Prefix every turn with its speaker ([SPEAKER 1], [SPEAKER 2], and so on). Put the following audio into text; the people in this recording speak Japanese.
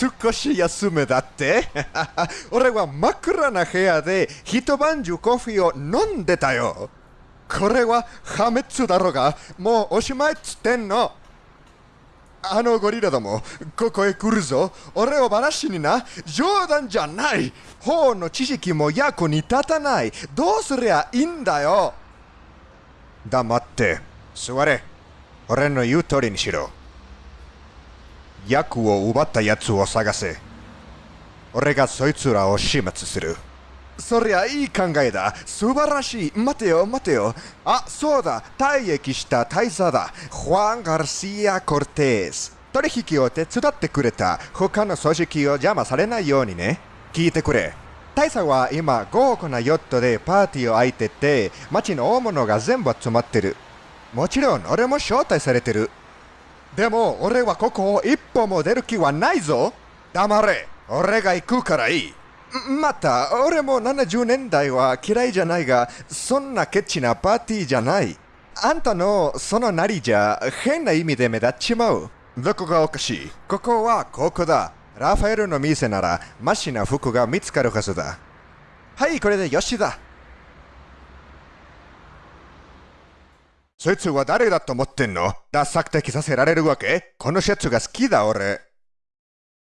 [SPEAKER 1] 少し休めだって俺は真っ暗な部屋で一晩中コーヒーを飲んでたよ。これは破滅だろうが、もうおしまいっつってんの。あのゴリラども、ここへ来るぞ。俺を話にな。冗談じゃない。法の知識も役に立たない。どうすりゃいいんだよ。黙って、座れ。俺の言う通りにしろ。役を奪った奴を探せ。俺がそいつらを始末する。そりゃいい考えだ。素晴らしい。待てよ、待てよ。あ、そうだ。退役した大佐だ。ファン・ガルシア・コルテス。取引を手伝ってくれた。他の組織を邪魔されないようにね。聞いてくれ。大佐は今、豪華なヨットでパーティーを開いてて、街の大物が全部集まってる。もちろん、俺も招待されてる。でも、俺はここを一歩も出る気はないぞ。黙れ。俺が行くからいい。また、俺も70年代は嫌いじゃないが、そんなケチなパーティーじゃない。あんたのそのなりじゃ変な意味で目立っちまう。どこがおかしい？ここはここだ。ラファエルの店ならマシな服が見つかるはずだ。はい、これでよしだ。そいつは誰だと思ってんの？ダサくて着させられるわけ？このシャツが好きだ俺。